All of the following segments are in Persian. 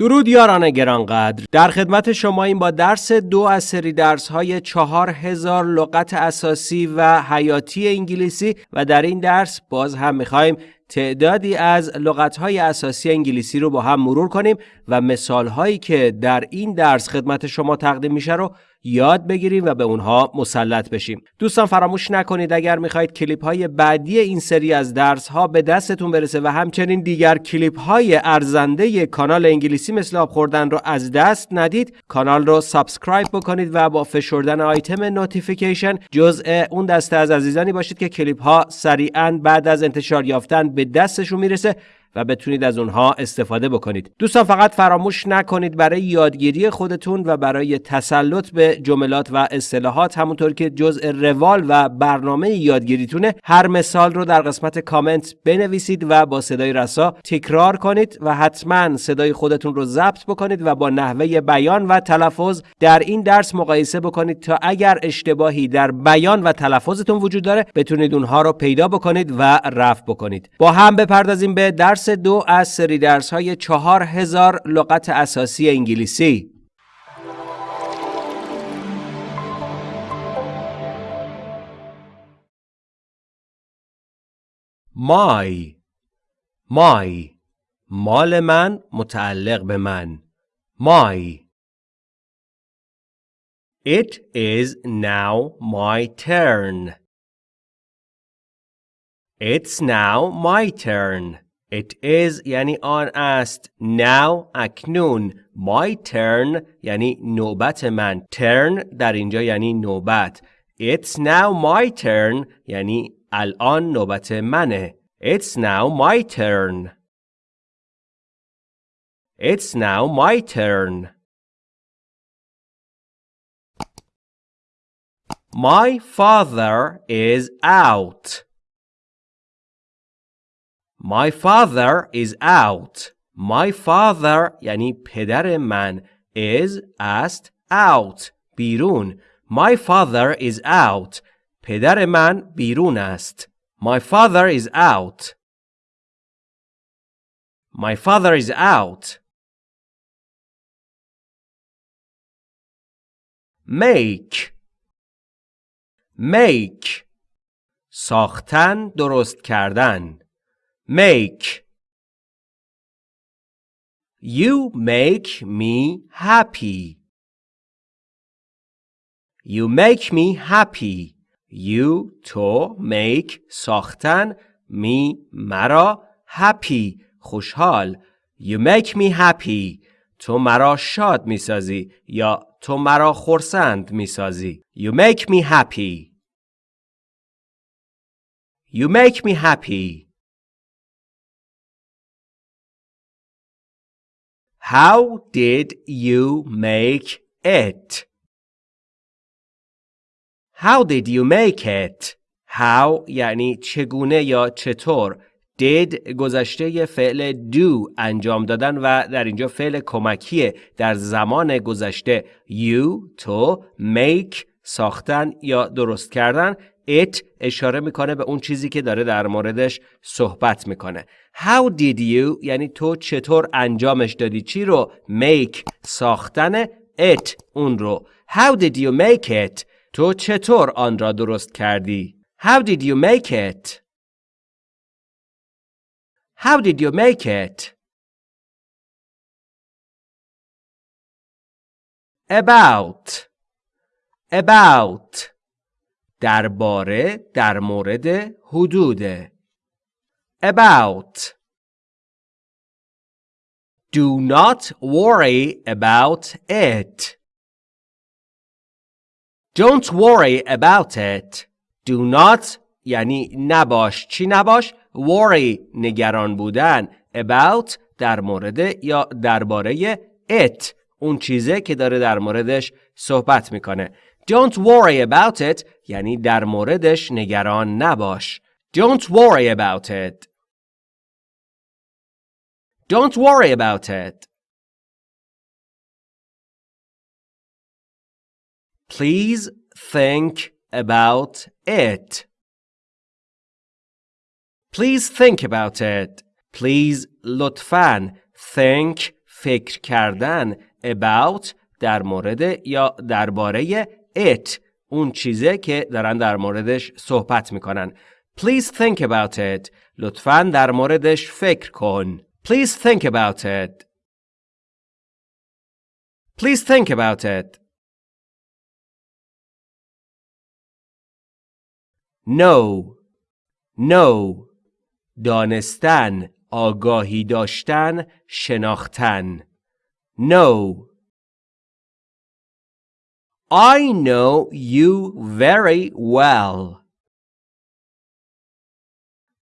درود یاران گرانقدر. در خدمت شماییم با درس دو از سری درس های چهار هزار لغت اساسی و حیاتی انگلیسی و در این درس باز هم می‌خوایم تعدادی از لغت های اساسی انگلیسی رو با هم مرور کنیم و مثال هایی که در این درس خدمت شما تقدیم میشه رو یاد بگیریم و به اونها مسلط بشیم. دوستان فراموش نکنید اگر می‌خواهید کلیپ های بعدی این سری از درس ها به دستتون برسه و همچنین دیگر کلیپ های ارزنده کانال انگلیسی مثل آب خوردن رو از دست ندید کانال رو subscribe بکنید و با فشردن آیتم notification جزء اون دسته از عزیزانی باشید که کلیپ ها سریعا بعد از انتشار یافتن به دستشون می‌رسه. و بتونید از اونها استفاده بکنید. دوستان فقط فراموش نکنید برای یادگیری خودتون و برای تسلط به جملات و اصطلاحات همونطور که جزء روال و برنامه یادگیریتونه هر مثال رو در قسمت کامنت بنویسید و با صدای رسا تکرار کنید و حتما صدای خودتون رو ضبط بکنید و با نحوه بیان و تلفظ در این درس مقایسه بکنید تا اگر اشتباهی در بیان و تلفظتون وجود داره بتونید اونها رو پیدا بکنید و رفع بکنید. با هم بپردازیم به درس درس دو از سری درس های چهار هزار لغت اساسی انگلیسی مای مای مال من متعلق به من مای It is now my turn. It's now my turn. It is یعنی آن است now اکنون my turn یعنی نوبت من turn در اینجا یعنی نوبت It's now my turn یعنی الان نوبت منه It's now my turn It's now my turn My father is out My father is out. My father یعنی پدر من is است out بیرون. My father is out. پدر من بیرون است. My father is out. My father is out. Make Make ساختن درست کردن make You make me happy. You make me happy. You to make ساختن me مرا happy خوشحال. You make me happy. تو مرا شاد می‌سازی یا تو مرا خرسند می‌سازی. You make me happy. You make me happy. How did you make it? How did you make it? How یعنی چگونه یا چطور did گذشته فعل do انجام دادن و در اینجا فعل کمکیه در زمان گذشته you تو make ساختن یا درست کردن it اشاره می‌کنه به اون چیزی که داره در موردش صحبت می‌کنه. How did you یعنی تو چطور انجامش دادی؟ چی رو؟ Make ساختن it اون رو. How did you make it تو چطور آن را درست کردی؟ How did you make it How did you make it About. About. درباره در مورد حدود about. Do not worry about it. Don't worry about it. Do not یعنی نباش. چی نباش؟ Worry نگران بودن. About در مورد یا درباره it. اون چیزه که داره در موردش صحبت می‌کنه. Don't worry about it یعنی در موردش نگران نباش. Don't worry about it. Don't worry about it. Please think about it. Please think about it. Please لطفاً think فکر کردن about در مورد یا درباره it اون چیزه که دارن در موردش صحبت می‌کنن. Please think about it. لطفا در موردش فکر کن. Please think about it. Please think about it. No. No. دانستن آگاهی داشتن شناختن. No. I know you very well.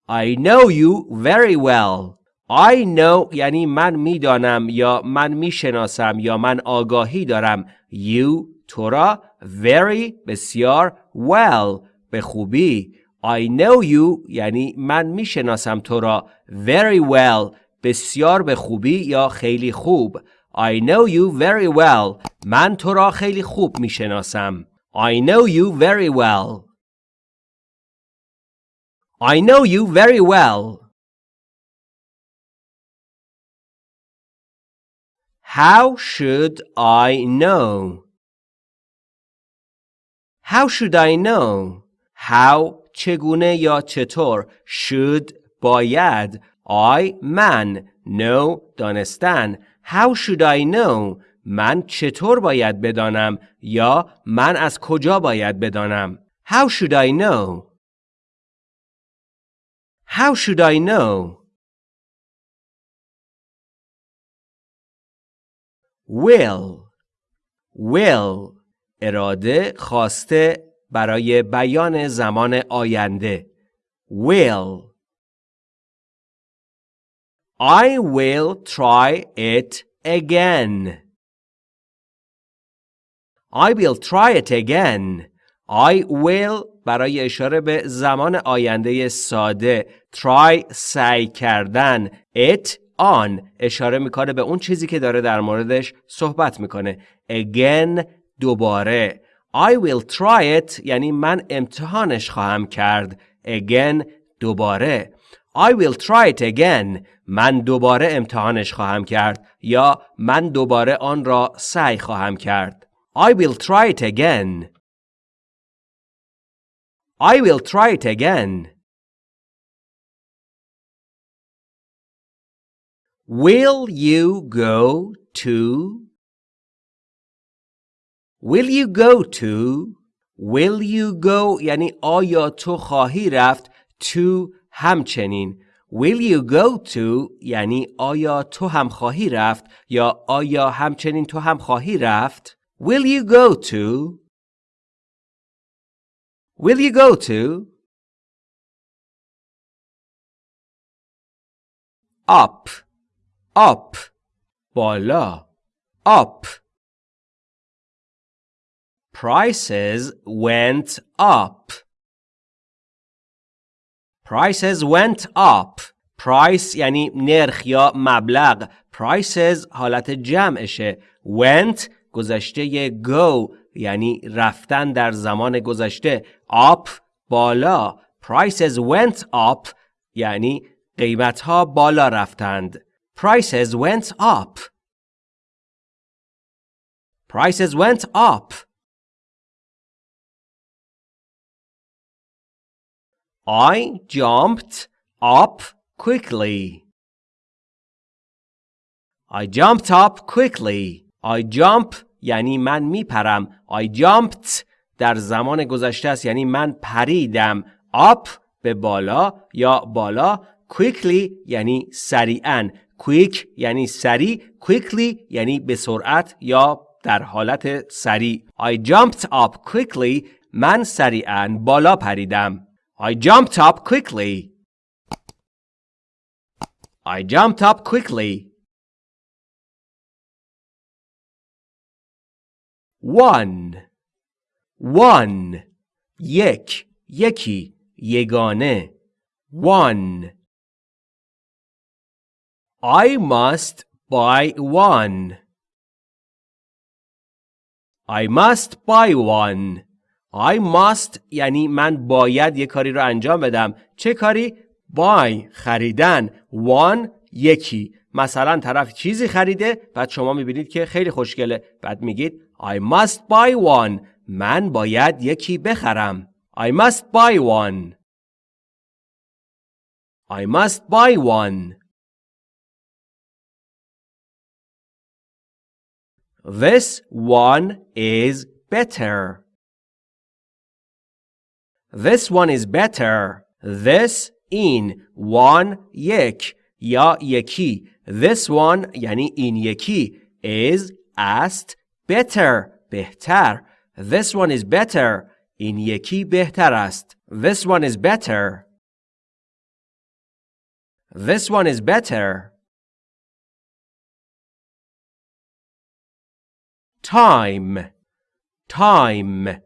I know you very well. I know یعنی من می‌دانم یا من می‌شناسم یا من آگاهی دارم you تو را very بسیار well به خوبی I know you یعنی من می‌شناسم تو را very well بسیار به خوبی یا خیلی خوب I know you very well. من تو را خیلی خوب می شناسم. I know you very well. I know you very well. How should I know? How should I know? How چگونه یا چطور should باید I من know دانستن How should I know? من چطور باید بدانم یا من از کجا باید بدانم؟ How should I know? How should I know? Will Will اراده خواسته برای بیان زمان آینده Will I will try it again. I will try it again. I will برای اشاره به زمان آینده ساده try سعی کردن. It on. اشاره می‌کنه به اون چیزی که داره در موردش صحبت می‌کنه. Again. دوباره. I will try it. یعنی من امتحانش خواهم کرد. Again. دوباره. I will try it again. من دوباره امتحانش خواهم کرد. یا من دوباره آن را سعی خواهم کرد. I will try it again. I will try it again. Will you go to Will you go to Will you go یعنی آیا تو خواهی رفت to همچنین Will you go to یعنی آیا تو هم خواهی رفت یا آیا همچنین تو هم خواهی رفت Will you go to Will you go to Up Up بالا Up Prices went up Prices went up. Price یعنی نرخ یا مبلغ. Prices حالت جمعشه. Went گذشته go یعنی رفتن در زمان گذشته. Up بالا. Prices went up یعنی قیمت ها بالا رفتند. Prices went up. Prices went up. I jumped up quickly. I jumped up quickly. I jump یعنی من میپرم. I jumped در زمان گذشته است یعنی من پریدم. up به بالا یا بالا quickly یعنی سریعا. quick یعنی سریع. quickly یعنی به سرعت یا در حالت سریع. I jumped up quickly من سریعا بالا پریدم. I jumped up quickly. I jumped up quickly. One. One. یک. یکی. یگانه. One. I must buy one. I must buy one. I must یعنی من باید یه کاری رو انجام بدم چه کاری؟ buy خریدن one یکی مثلا طرف چیزی خریده بعد شما می‌بینید که خیلی خوشگله بعد میگید I must buy one من باید یکی بخرم I must buy one I must buy one This one is better. This one is better. This in one یک یا یکی This one یعنی این یکی is است better بهتر This one is better این یکی بهتر است This one is better This one is better Time Time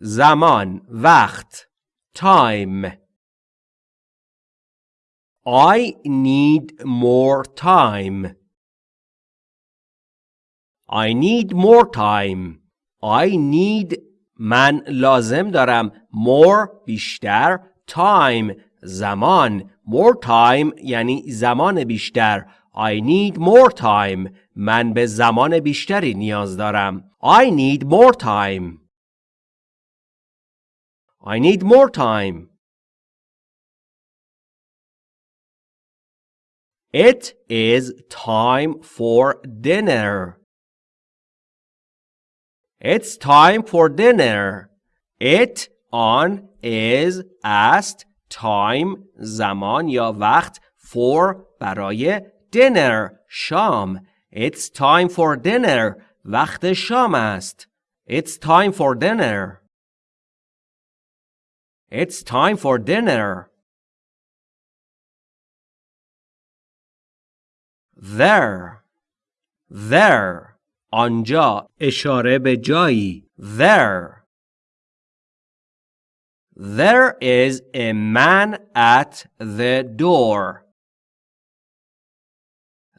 زمان وقت Time I need more time. I need more time. I need من لازم دارم more بیشتر time زمان more time یعنی زمان بیشتر I need more time من به زمان بیشتری نیاز دارم I need more time I need more time It is time for dinner. It's time for dinner. It on is است time زمان یا وقت for برای dinner شام It's time for dinner وقت شام است It's time for dinner It's time for dinner there there آنجا اشاره به جایی there There is a man at the door.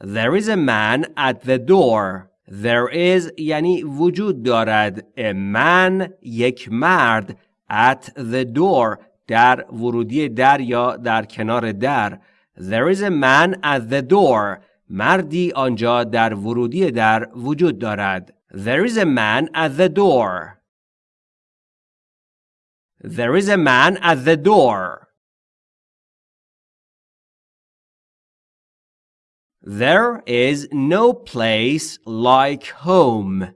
There is a man at the door. There is یعنی وجود دارد. A man یک مرد at the door در ورودی در یا در کنار در. There is a man at the door. مردی آنجا در ورودی در وجود دارد. There is a man at the door. There is a man at the door. There is no place like home.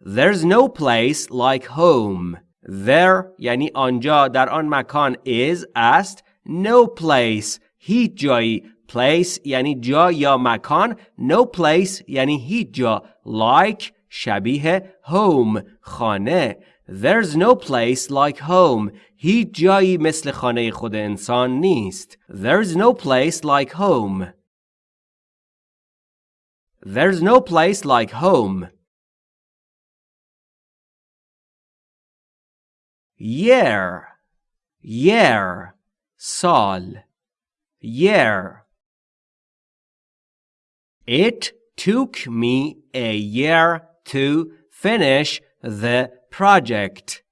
There's no place like home. There یعنی آنجا در آن مکان is است no place هیچ جایی place یعنی جا یا مکان no place یعنی هیچ جا like شبیه home خانه There's no place like home هیچ جایی مثل خانه خود انسان نیست There's no place like home There's no place like home Year Year سال Year It took me a year to finish the project.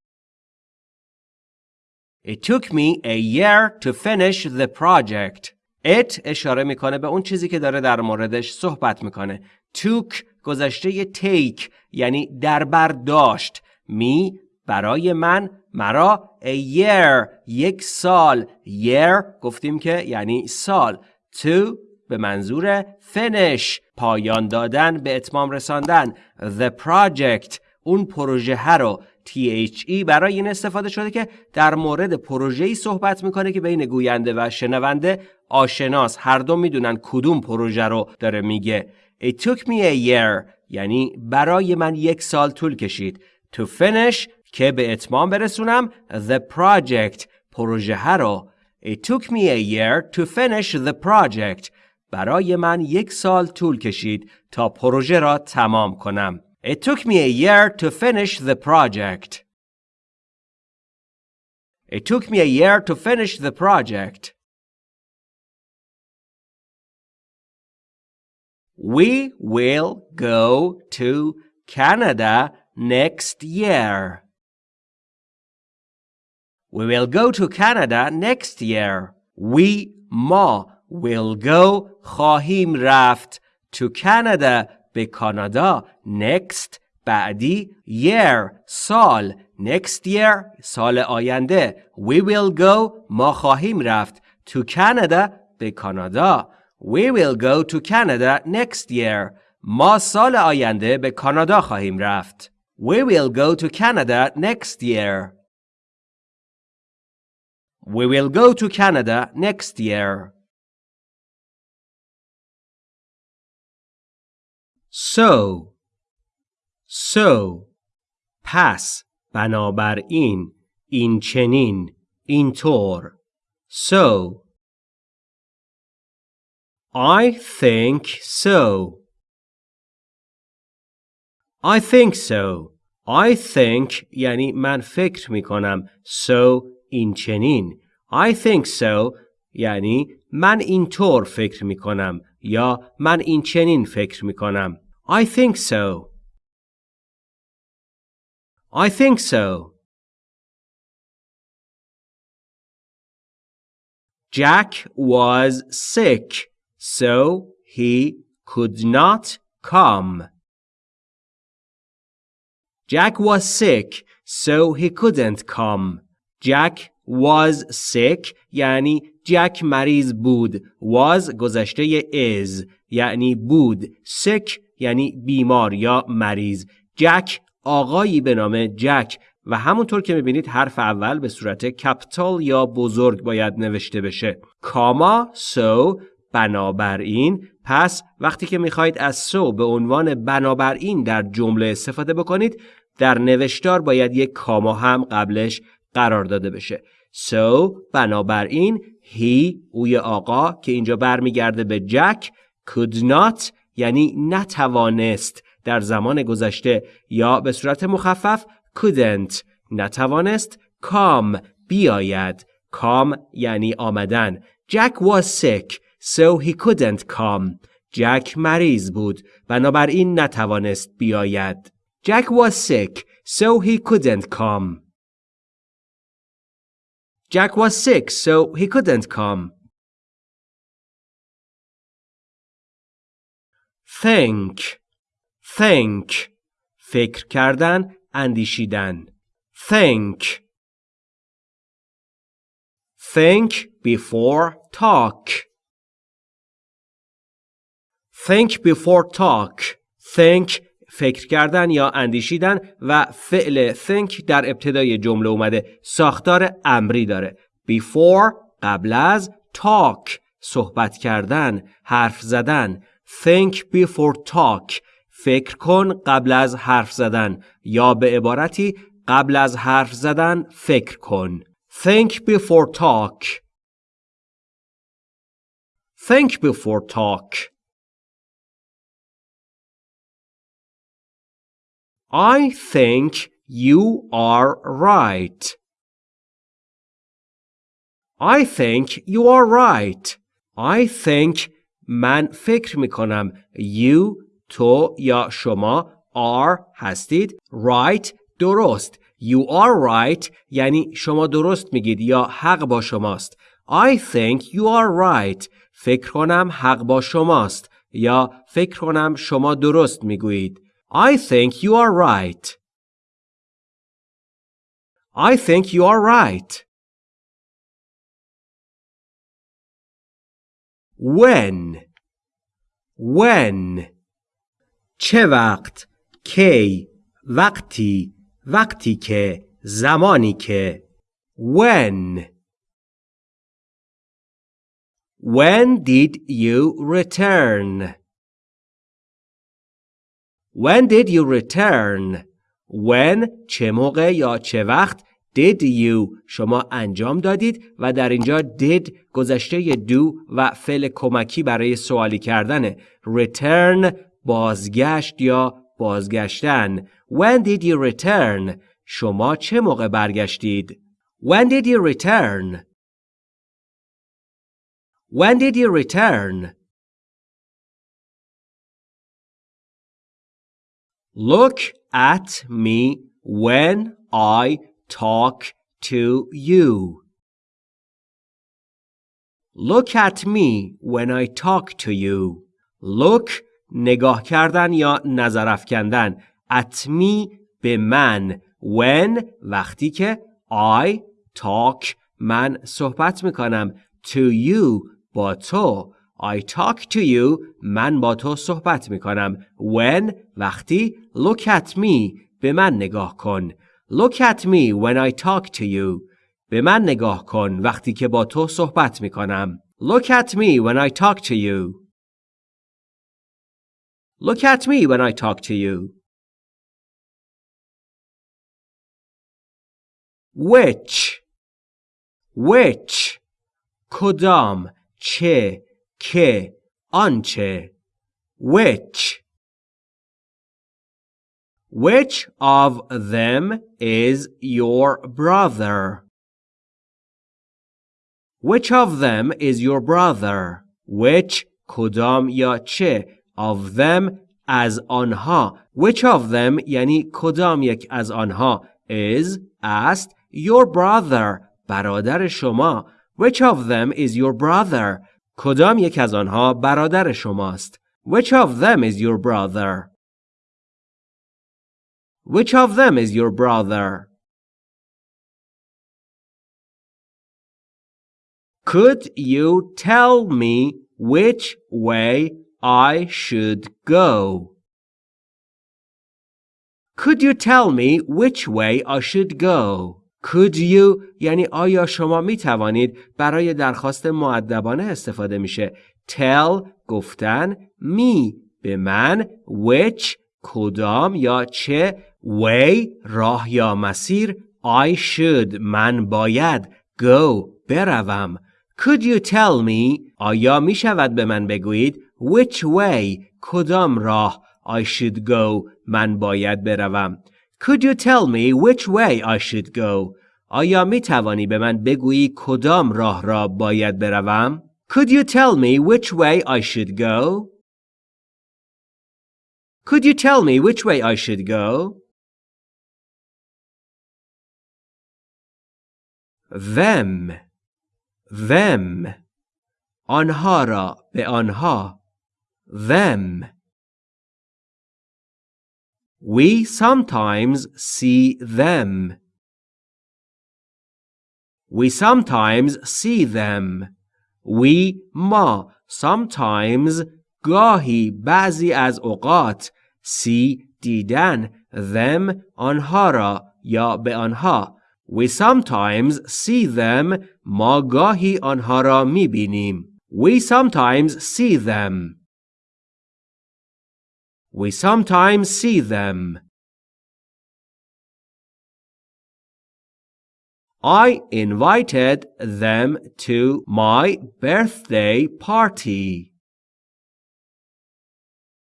It took me a year to finish the project. It اشاره می‌کنه به اون چیزی که داره در موردش صحبت می‌کنه. took گذشته take یعنی در بر داشت. می برای من مرا a year یک سال year گفتیم که یعنی سال to به منظور finish پایان دادن به اتمام رساندن. The project اون پروژه رو THE برای این استفاده شده که در مورد پروژه‌ای صحبت می‌کنه که بین گوینده و شنونده آشناس. هر دو می‌دونن کدوم پروژه رو داره میگه. It took me a year یعنی برای من یک سال طول کشید. To finish که به اتمام برسونم The project پروژه رو. It took me a year to finish the project. برای من یک سال طول کشید تا پروژه را تمام کنم. It took me a year to finish the project. It took me a year to finish the project. We will go to Canada next year. We will go to Canada next year. We ما will go خواهیم رفت to Canada به کانادا next بعدی year سال next year سال آینده we will go ما خواهیم رفت to Canada به کانادا we will go to Canada next year ما سال آینده به کانادا خواهیم رفت we will go to Canada next year we will go to Canada next year So so پس بنابراین این چنین اینطور so I think so. I think so. I think یعنی من فکر می کنم so این چنین. I think so یعنی من اینطور فکر می کنم یا من این چنین فکر می کنم I think so I think so. Jack was sick, so he could not come. Jack was sick, so he couldn't come. Jack was sick یعنی جک مریض بود. was گذشته is یعنی بود. sick یعنی بیمار یا مریض. جک آقایی به نام جک. و همونطور که می‌بینید حرف اول به صورت کپیتال یا بزرگ باید نوشته بشه. کاما سو بنابراین. پس وقتی که می‌خواهید از سو به عنوان بنابراین در جمله استفاده بکنید در نوشتار باید یک کاما هم قبلش قرار داده بشه. سو بنابراین. هی اوی آقا که اینجا برمیگرده به جک. could not یعنی نتوانست در زمان گذشته یا به صورت مخفف couldn't نتوانست come بیاید come یعنی آمدن Jack was sick so he couldn't come جک مریض بود بنابراین نتوانست بیاید Jack was sick so he couldn't come Jack was sick so he couldn't come Think think فکر کردن اندیشیدن. Think think before talk. Think before talk. Think فکر کردن یا اندیشیدن و فعل think در ابتدای جمله اومده. ساختار امری داره. Before قبل از talk. صحبت کردن حرف زدن. Think before talk فکر کن قبل از حرف زدن یا به عبارتی قبل از حرف زدن فکر کن. Think before talk. Think before talk. I think you are right. I think you are right. I think من فکر می کنم you تو یا شما are هستید. Right درست. You are right یعنی شما درست میگید یا حق با شماست. I think you are right. فکر کنم حق با شماست یا فکر کنم شما درست می‌گویید. I think you are right. I think you are right. When When چه وقت کی وقتی وقتی که زمانی که when when did you return when did you return when چه موقع یا چه وقت did you شما انجام دادید و در اینجا did گذشته do و فعل کمکی برای سوالی کردنه return بازگشت یا بازگشتن When did you return? شما چه موقع برگشتید؟ When did you return? When did you return? Look at me when I talk to you. Look at me when I talk to you. Look نگاه کردن یا نظر افکندن. At me به من. When وقتی که I talk من صحبت می‌کنم. To you با تو. I talk to you من با تو صحبت می‌کنم. When وقتی Look at me به من نگاه کن. Look at me when I talk to you. به من نگاه کن وقتی که با تو صحبت می کنم. Look at me when I talk to you. Look at me when I talk to you. Which Which کدام چه که آنچه Which Which of them is your brother? Which of them is your brother? Which کدام یا چه of them از آنها Which of them یعنی کدام یک از آنها is است your brother برادر شما Which of them is your brother کدام یک از آنها برادر شماست Which of them is your brother Which of them is your brother Could you tell me which way I should go? Could you tell me which way I should go? Could you یعنی آیا شما می توانید برای درخواست معدبانه استفاده میشه tell گفتن me به من which کدام یا چه way راه یا مسیر I should من باید go بروم Could you tell me آیا می شود به من بگویید which way کدام راه I should go من باید بروم Could you tell me which way I should go آیا می توانی به من بگویی کدام راه را باید بروم Could you tell me which way I should go Could you tell me which way I should go them them آنها را به آنها them We sometimes see them. We sometimes see them. We ما sometimes گاهی بعضی از اوقات see دیدن them آنها را یا به آنها We sometimes see them. ما گاهی آنها را می بینیم. We sometimes see them. We sometimes see them. I invited them to my birthday party.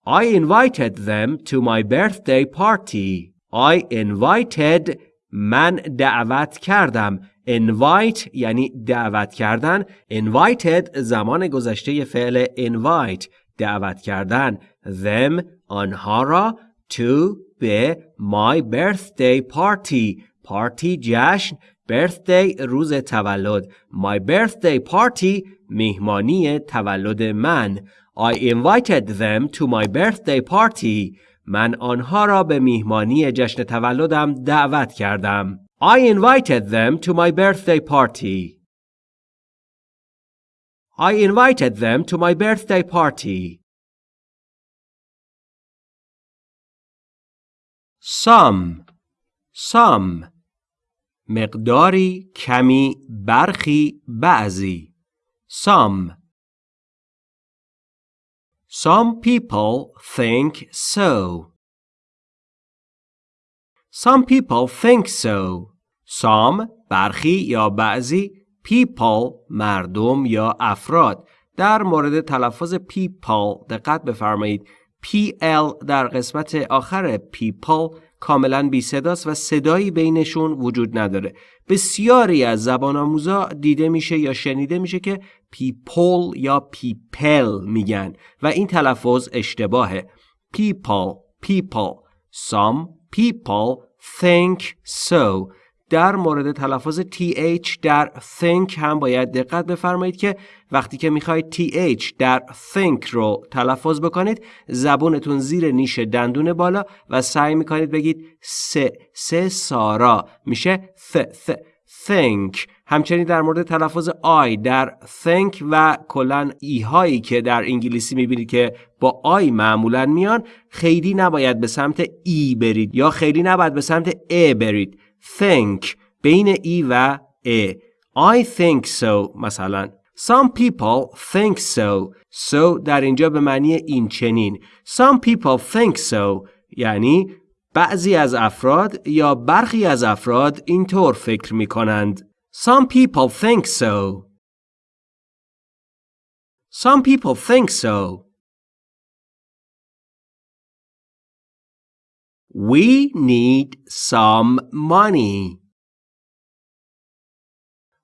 I invited them to my birthday party. I invited من دعوت کردم invite یعنی دعوت کردن invited زمان گذشته فعل invite دعوت کردن them آنها را to به my birthday party party جشن birthday روز تولد my birthday party میهمانی تولد من I invited them to my birthday party من آنها را به میهمانی جشن تولدم دعوت کردم. I invited them to my birthday party. I invited them to my birthday party. Some Some مقداری کمی برخی بعضی Some Some people think so. Some people think so. Some برخی یا بعضی people مردم یا افراد در مورد تلفظ people دقت بفرمایید PL در قسمت آخر people کاملا بی صداست و صدایی بینشون وجود نداره. بسیاری از زبان آموزا دیده میشه یا شنیده میشه که people یا پیپل میگن و این تلفظ اشتباهه. people people some people think so. در مورد تلفظ TH در think هم باید دقت بفرمایید که وقتی که می‌خواید TH در think رو تلفظ بکنید زبونتون زیر نیش دندون بالا و سعی می‌کنید بگید س س سارا. میشه ث ث think. همچنین در مورد تلفظ آی در think و کلا ای هایی که در انگلیسی می‌بینید که با آی معمولا میان خیلی نباید به سمت ای برید یا خیلی نباید به سمت ا برید. Think بین ای و ا I think so مثلا Some people think so so در اینجا به معنی این چنین Some people think so یعنی بعضی از افراد یا برخی از افراد اینطور فکر می کنند. Some people think so. Some people think so. We need some money.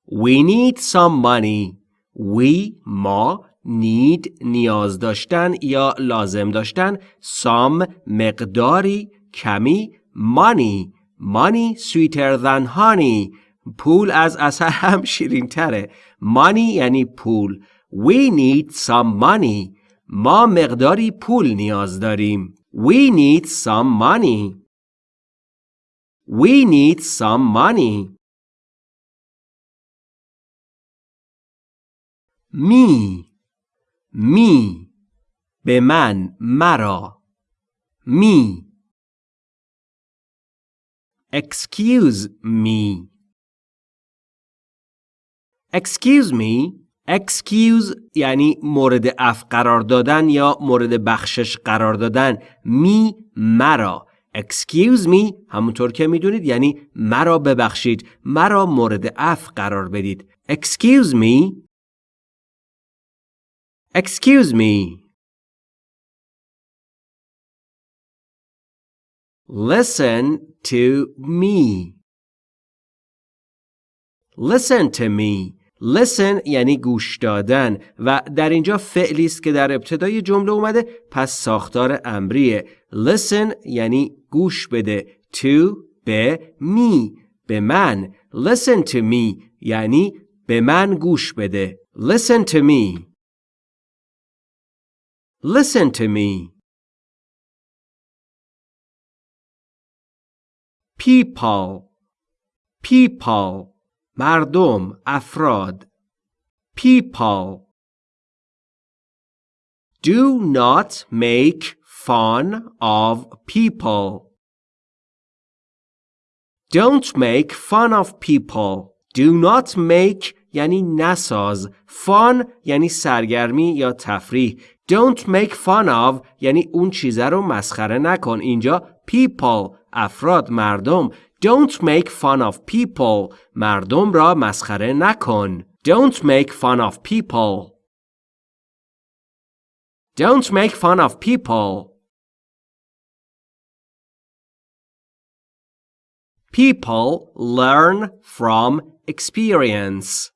We need some money. We ما need نیاز داشتن یا لازم داشتن some مقداری کمی money money sweeter than honey پول از اثر هم شیرین تره money یعنی پول we need some money ما مقداری پول نیاز داریم we need some money we need some money می می به من مرا می Excuse me. Excuse me. Excuse یعنی مورد اف قرار دادن یا مورد بخشش قرار دادن. می مرا. Excuse me همونطور که می‌دونید یعنی مرا ببخشید. مرا مورد اف قرار بدید. Excuse me. Excuse me. Listen to me. Listen to me. Listen یعنی گوش دادن و در اینجا فعلی است که در ابتدای جمله اومده پس ساختار امریه. Listen یعنی گوش بده. To به می به من. Listen to me یعنی به من گوش بده. Listen to me. Listen to me. people people مردم افراد people do not make fun of people don't make fun of people do not make یعنی نساز fun یعنی سرگرمی یا تفریح don't make fun of یعنی اون چیزه رو مسخره نکن اینجا people افراد مردم Don't make fun of people مردم را مسخره نکن Don't make fun of people Don't make fun of people People learn from experience.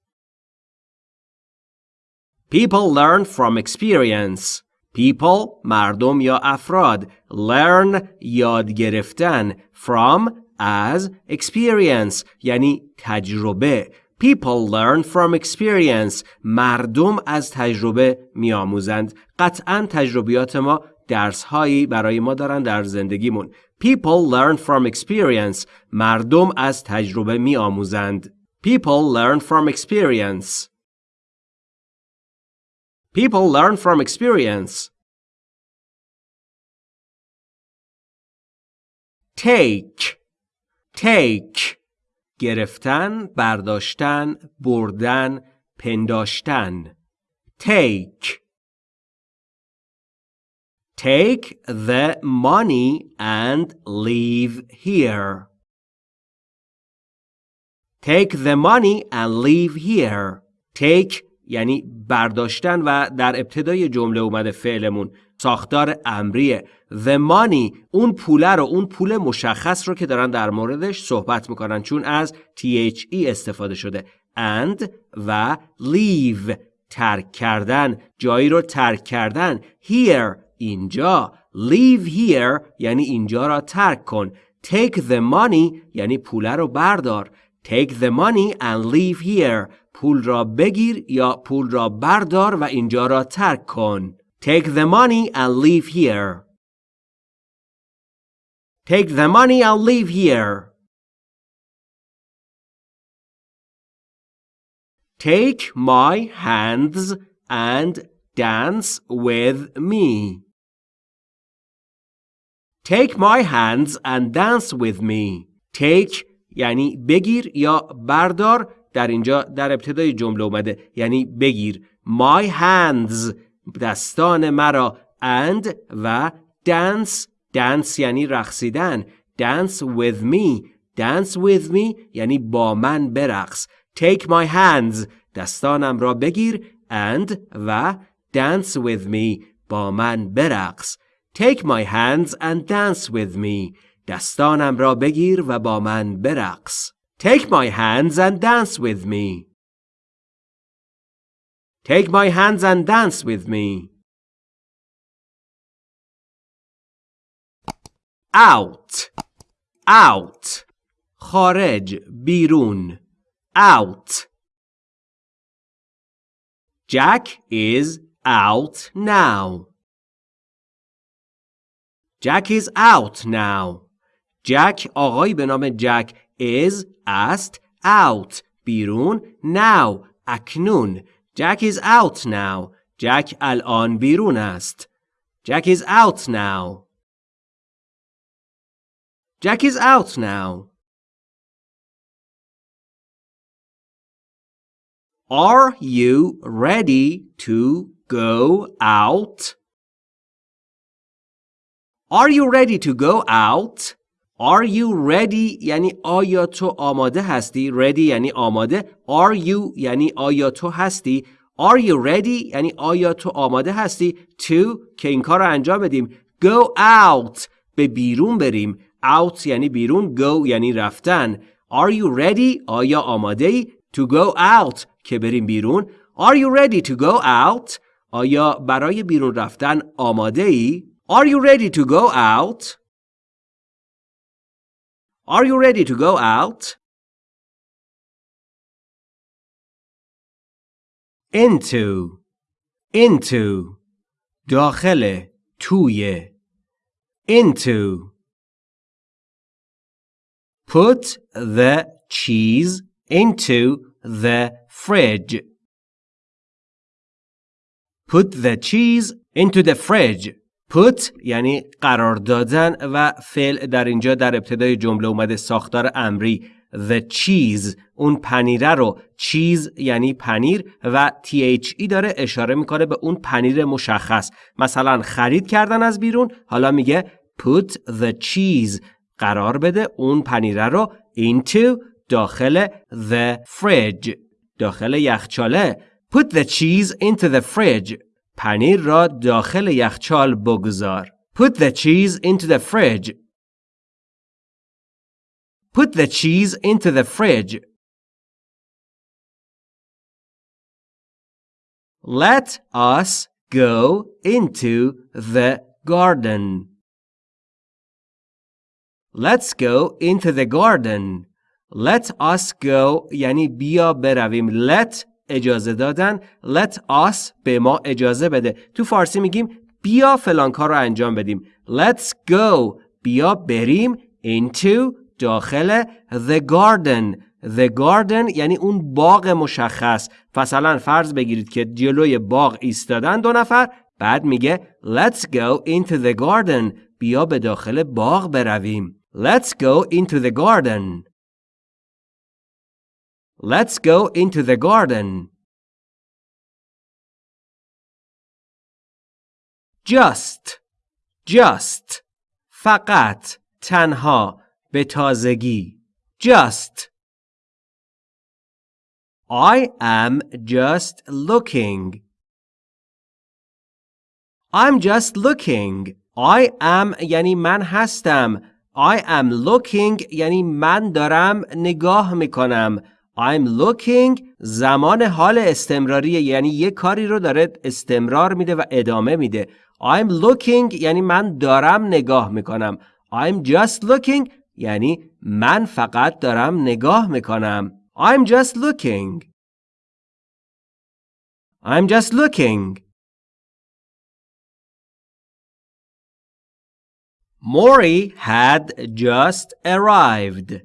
People learn from experience. People مردم یا افراد learn یاد گرفتن from as experience یعنی تجربه People learn from experience مردم از تجربه میآموزند قطعا تجربیات ما درس هایی برای ما دارن در زندگیمون People learn from experience مردم از تجربه میآموزند People learn from experience People learn from experience. Take take گرفتن، برداشتن، بردن، پنداشتن. Take Take the money and leave here. Take the money and leave here. Take یعنی برداشتن و در ابتدای جمله اومده فعلمون ساختار امریه. The money اون پوله رو اون پول مشخص رو که دارن در موردش صحبت می‌کنن چون از THE استفاده شده. And و leave ترک کردن جایی رو ترک کردن. Here اینجا. Leave here یعنی اینجا را ترک کن. Take the money یعنی پول رو بردار. Take the money and leave here. پول را بگیر یا پول را بردار و اینجا را ترک کن. take the money and leave here take the money and leave here take my hands and dance with me Take my hands and dance with me. Take یعنی بگیر یا بردار در اینجا در ابتدای جمله اومده یعنی بگیر my hands دستان مرا and و dance dance یعنی رقصیدن dance with me dance with me یعنی با من برقص take my hands دستانم را بگیر and و dance with me با من برقص Take my hands and dance with me. دستانم را بگیر و با من برقص. Take my hands and dance with me. Take my hands and dance with me. Out. Out. خارج بیرون. Out. Jack is out now. Jack is out now. Jack آقایی به نام جک is است out بیرون now اکنون Jack is out now. جک الان بیرون است. Jack is out now. Jack is out now. Are you ready to go out? Are you ready to go out? Are you ready? یعنی آیا تو آماده هستی؟ Ready یعنی آماده. Are you یعنی آیا تو هستی؟ Are you ready? یعنی آیا تو آماده هستی؟ To که این کار رو انجام بدیم. Go out. به بیرون بریم. Out یعنی بیرون. Go یعنی رفتن. Are you ready? آیا آماده ای to go out. که بریم بیرون. Are you ready to go out? آیا برای بیرون رفتن آماده ای Are you ready to go out? Are you ready to go out? Into into داخل توی into Put the cheese into the fridge. Put the cheese into the fridge. Put یعنی قرار دادن و فعل در اینجا در ابتدای جمله اومده ساختار امری. The cheese اون پنیره رو. چیز یعنی پنیر و THE داره اشاره می‌کنه به اون پنیر مشخص. مثلا خرید کردن از بیرون حالا میگه put the cheese قرار بده اون پنیره رو into داخل the fridge. داخل یخچاله. Put the cheese into the fridge. پنیر را داخل یخچال بگذار. Put the cheese into the fridge. Put the cheese into the fridge. Let us go into the garden. Let's go into the garden. Let us go یعنی بیا برویم. Let اجازه دادن. Let us به ما اجازه بده. تو فارسی میگیم بیا فلان کار رو انجام بدیم. Let's go. بیا بریم into داخل the garden. The garden یعنی اون باغ مشخص. مثلا فرض بگیرید که جلوی باغ ایستادن دو نفر بعد میگه let's go into the garden. بیا به داخل باغ برویم. Let's go into the garden. Let's go into the garden. Just. Just. فقط. تنها. به تازگی. Just. I am just looking. I'm just looking. I am یعنی من هستم. I am looking یعنی من دارم نگاه می‌کنم. I'm looking زمان حال استمراری یعنی یه کاری رو داره استمرار میده و ادامه میده. I'm looking یعنی من دارم نگاه می‌کنم I'm just looking یعنی من فقط دارم نگاه می‌کنم I'm just looking I'm just looking Mori had just arrived.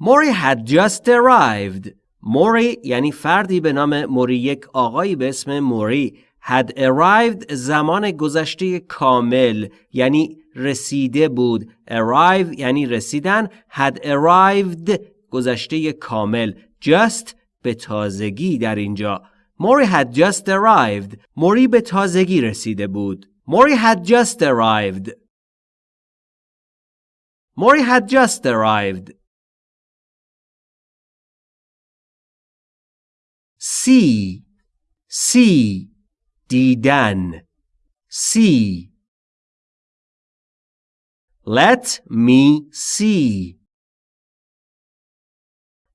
Mori had just arrived. موری یعنی فردی به نام موری یک آقایی به اسم موری had arrived زمان گذشته کامل یعنی رسیده بود. Arrive یعنی رسیدن. Had arrived گذشته کامل. Just به تازگی در اینجا. موری had just arrived. موری به تازگی رسیده بود. موری had just arrived. موری had just arrived. See. See. دیدن. see let me see.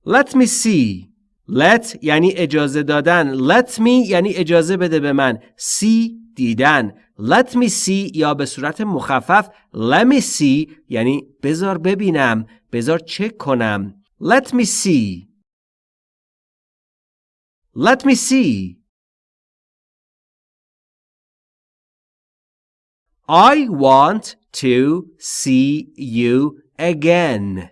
Let me see. Let یعنی اجازه دادن. Let me یعنی اجازه بده به من. see دیدن. Let me see یا به صورت مخفف. Let me see یعنی بذار ببینم. بذار چک کنم. Let me see. Let me see. I want to see you again.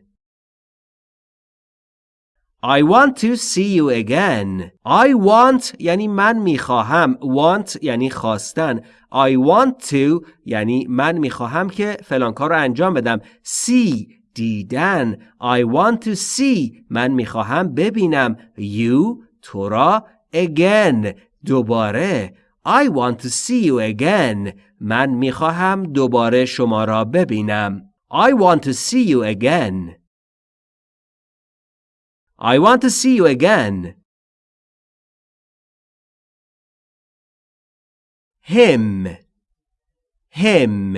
I want to see you again. I want یعنی من می‌خواهم. Want یعنی خواستن. I want to یعنی من می‌خواهم که فلان کار رو انجام بدم. See دیدن. I want to see من می‌خواهم ببینم. You تو را again دوباره. I want to see you again. من می‌خواهم دوباره شما را ببینم. I want to see you again. I want to see you again. him him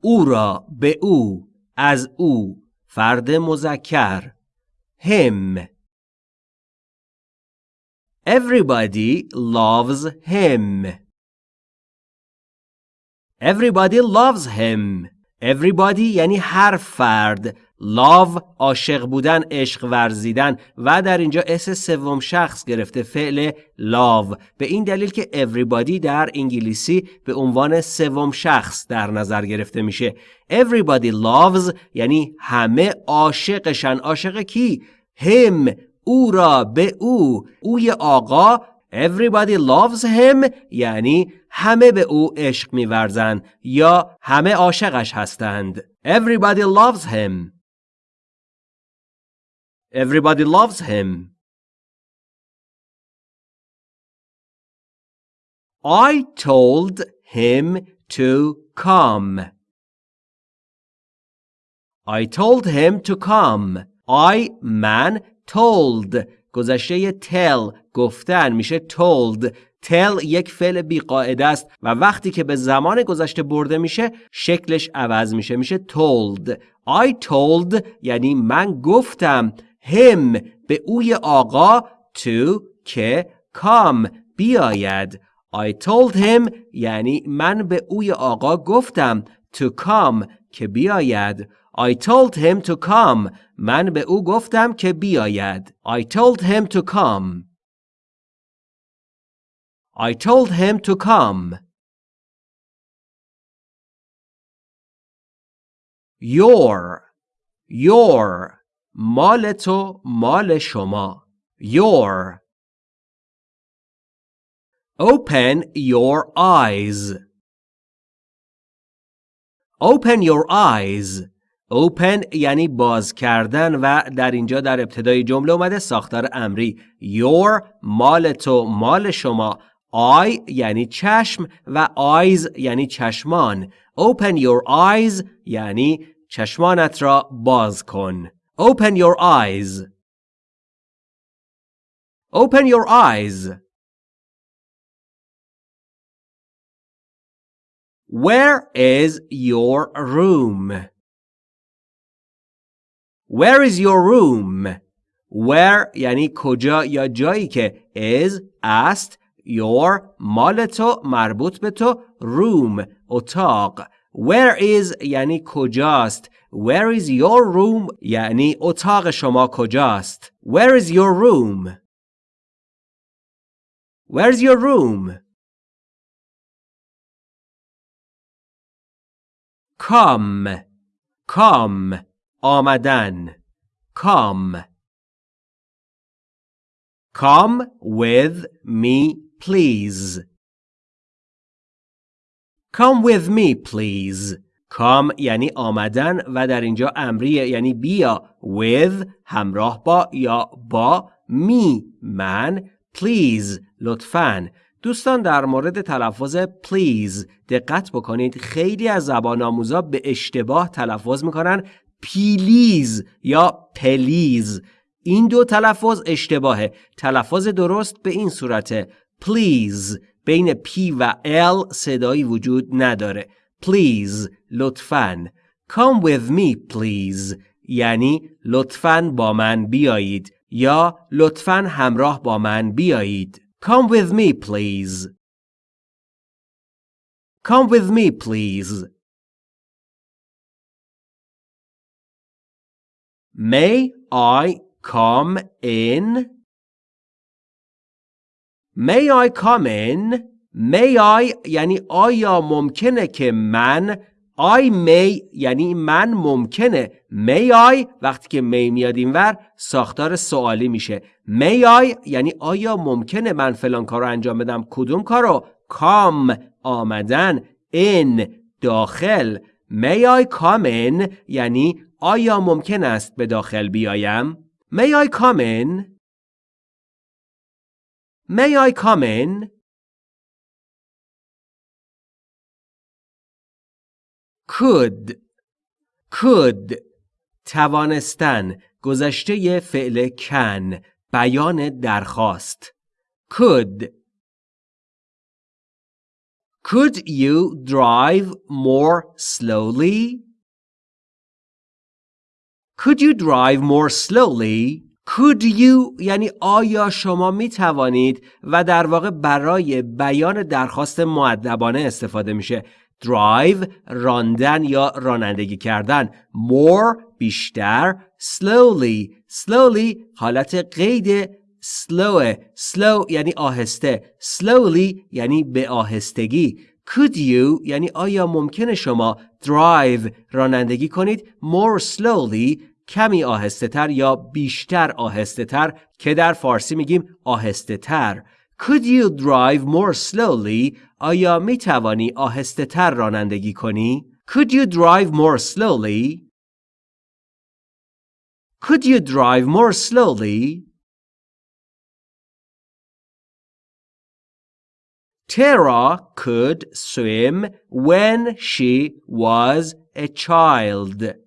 او را به او از او فرد مذکر him Everybody loves him. Everybody loves him. Everybody یعنی هر فرد. love عاشق بودن، عشق ورزیدن و در اینجا اس سوم شخص گرفته فعل love به این دلیل که everybody در انگلیسی به عنوان سوم شخص در نظر گرفته میشه. Everybody loves یعنی همه عاشقشن. عاشق کی؟ him او را به او اوی آقا Everybody loves him یعنی همه به او عشق میورزند یا همه عاشقش هستند Everybody loves him Everybody loves him I told him to come I told him to come I man told گذشته tell گفتن میشه told. Tell یک فعل بیقاعده است و وقتی که به زمان گذشته برده میشه شکلش عوض میشه میشه told. I told یعنی من گفتم. Him به اوی آقا. To که come بیاید. I told him یعنی من به اوی آقا گفتم. To come که بیاید. I told him to come. من به او گفتم که بیاید. I told him to come. I told him to come. Your Your مال تو مال شما Your Open your eyes Open your eyes open یعنی باز کردن و در اینجا در ابتدای جمله اومده ساختار امری. Your مال تو مال شما. I یعنی چشم و eyes یعنی چشمان. Open your eyes یعنی چشمانت را باز کن. Open your eyes. Open your eyes. Where is your room? Where is your room? Where یعنی کجا یا جایی که is است your مال تو مربوط به تو room اتاق Where is یعنی کجاست Where is your room یعنی اتاق شما کجاست Where is your room Where's your room Come come آمدن. come Come with me please. Come with me please. Come یعنی آمدن و در اینجا امریه یعنی بیا with همراه با یا با می من please لطفاً. دوستان در مورد تلفظ please دقت بکنید. خیلی از زبان آموزا به اشتباه تلفظ می‌کنن. پیلیز یا پلیز. این دو تلفظ اشتباهه. تلفظ درست به این صورته. please بین P و L صدایی وجود نداره. please لطفاً. Come with me please. یعنی لطفاً با من بیایید. یا لطفاً همراه با من بیایید. Come with me please. Come with me please. May I come in? May I come in? May I یعنی آیا ممکنه که من I may یعنی من ممکنه. May I وقتی که may میاد اینور ساختار سوالی میشه. May I یعنی آیا ممکنه من فلان کار رو انجام بدم؟ کدوم کارو؟ Come آمدن in داخل. May I come in یعنی آیا ممکن است به داخل بیایم May I come in May I come in could could توانستن گذشته فعل کن بیان درخواست could Could you drive more slowly? Could you drive more slowly? Could you یعنی آیا شما می توانید و در واقع برای بیان درخواست معدبانه استفاده میشه؟ Drive راندن یا رانندگی کردن. More بیشتر. Slowly. Slowly حالت قید slow slow یعنی آهسته. Slowly یعنی به آهستگی. Could you یعنی آیا ممکنه شما drive رانندگی کنید؟ More slowly. کمی آهسته تر یا بیشتر آهسته تر که در فارسی میگیم آهسته تر Could you drive more slowly آیا می توانی آهسته تر رانندگی کنی؟ Could you drive more slowly? Could you drive more slowly? Tara could swim when she was a child.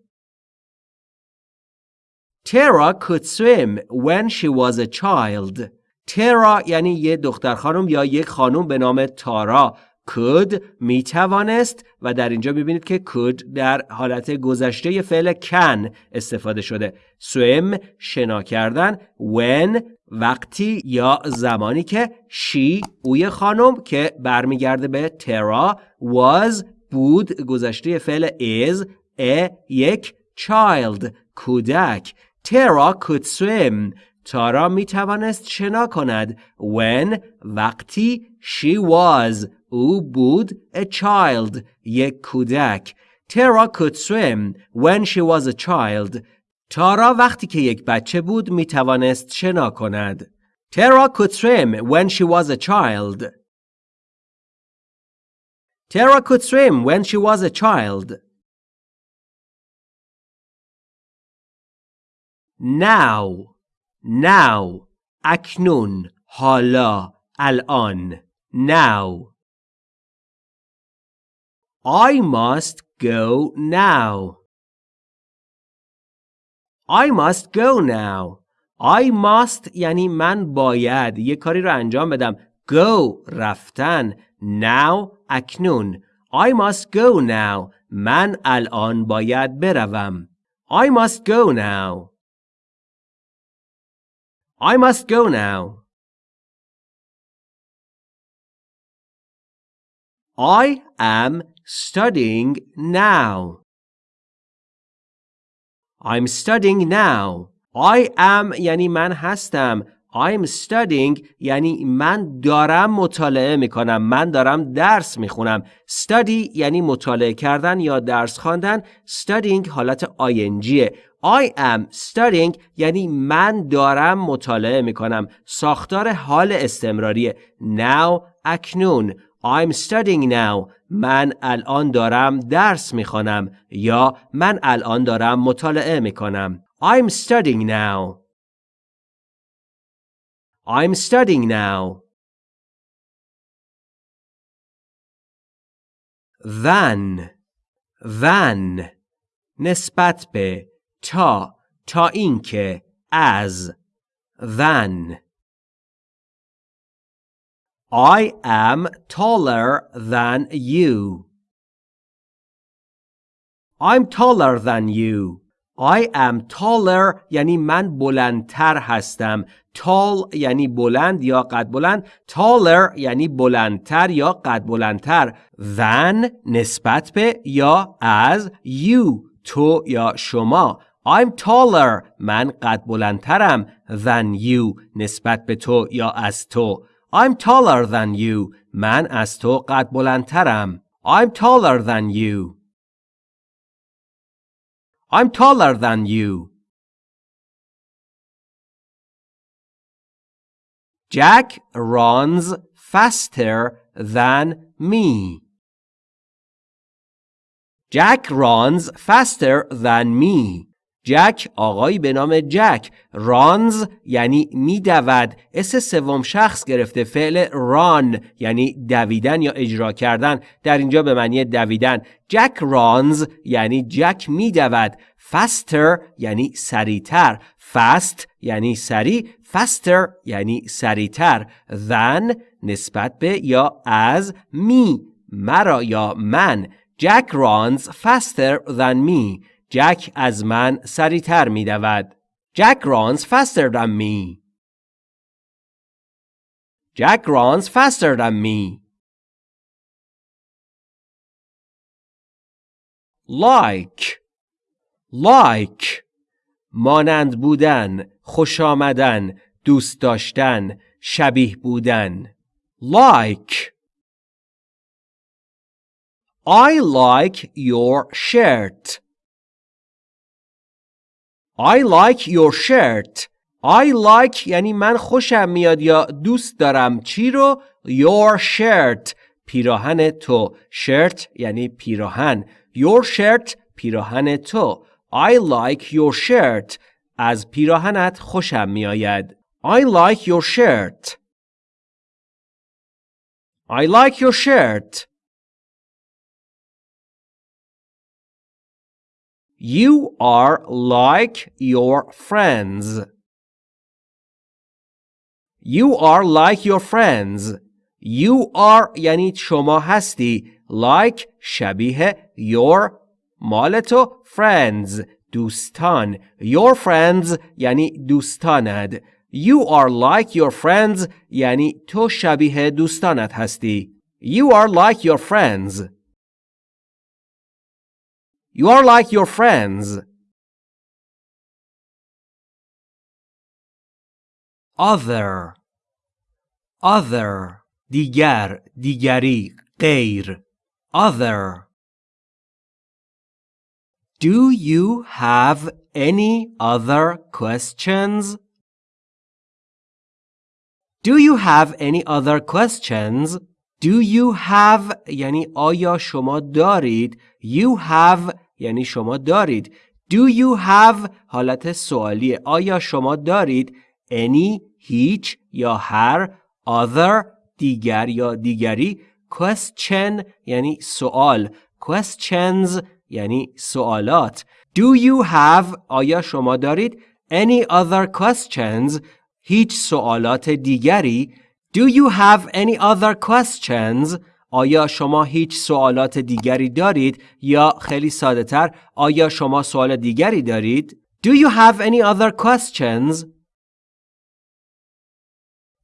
Tara could swim when she was a child. ترا یعنی یه دختر خانم یا یک خانم به نام تارا could می توانست و در اینجا می‌بینید که could در حالت گذشته فعل can استفاده شده swim شنا کردن when وقتی یا زمانی که she اوی خانم که برمیگرده به ترا was بود گذشته فعل is a یک child کودک ترا could swim تارا می توانست شنا کند when وقتی she was او بود a child یک کودک تارا could swim when she was a child تارا وقتی که یک بچه بود می توانست شنا کند تارا could swim when she was a child Tara could swim when she was a child. Now now اکنون حالا الان now. I must go now. I must go now. I must یعنی من باید. یه کاری رو انجام بدم. Go رفتن. Now اکنون. I must go now. من الان باید بروم. I must go now. I must go now. I am studying now. I'm studying now. I am یعنی من هستم. I'm studying یعنی من دارم مطالعه می کنم. من دارم درس می خونم. Study یعنی مطالعه کردن یا درس خواندن. Studying حالت ING. I am studying یعنی من دارم مطالعه می کنم. ساختار حال استمراری. Now اکنون. I'm studying now. من الان دارم درس می خوانم یا من الان دارم مطالعه می کنم. I'm studying now. I'm studying now. Than than نسبت به تا تا اینکه از than I am taller than you. I'm taller than you. I am taller یعنی من بلندتر هستم. tall یعنی بلند یا قد بلند. taller یعنی بلندتر یا قد بلندتر. than نسبت به یا از you تو یا شما. I'm taller من قد بلندترم than you نسبت به تو یا از تو. I'm taller than you. من از تو قد بلندترم. I'm taller than you. I'm taller than you. Jack runs faster than me. Jack runs faster than me. جک آقایی به نام جک. رانز یعنی میدود. اس سوم شخص گرفته فعل ران یعنی دویدن یا اجرا کردن. در اینجا به معنی دویدن. جک رانز یعنی جک میدود. faster یعنی سریعتر. fast یعنی سریع. faster یعنی سریعتر. than نسبت به یا از می. مرا یا من. جک رانز faster than me. جک از من سریعتر می دود. Jack runs faster than me. Jack runs faster than me. Like Like مانند بودن، خوش آمدن، دوست داشتن، شبیه بودن. Like I like your shirt. I like your shirt. I like یعنی من خوشم میاد یا دوست دارم چی رو your shirt پیراهن تو shirt یعنی پیراهن your shirt پیراهن تو I like your shirt از پیراهنت خوشم میآید I like your shirt I like your shirt You are like your friends. You are like your friends. You are یعنی شما هستی. Like شبیه your مال تو friends دوستان. Your friends یعنی دوستانت. You are like your friends یعنی تو شبیه دوستانت هستی. You are like your friends. You are like your friends. Other Other دیگر دیگری غیر Other Do you have any other questions? Do you have any other questions? Do you have یعنی آیا شما دارید You have یعنی شما دارید. Do you have حالت سوالیه. آیا شما دارید any هیچ یا هر other دیگر یا دیگری؟ Question یعنی سوال. Questions یعنی سوالات. Do you have آیا شما دارید any other questions هیچ سوالات دیگری. Do you have any other questions آیا شما هیچ سوالات دیگری دارید یا خیلی ساده تر آیا شما سوال دیگری دارید؟ Do you have any other questions?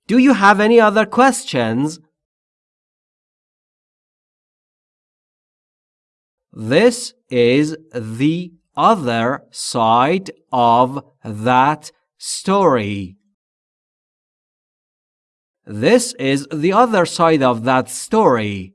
Do you have any other questions? This is the other side of that story. This is the other side of that story.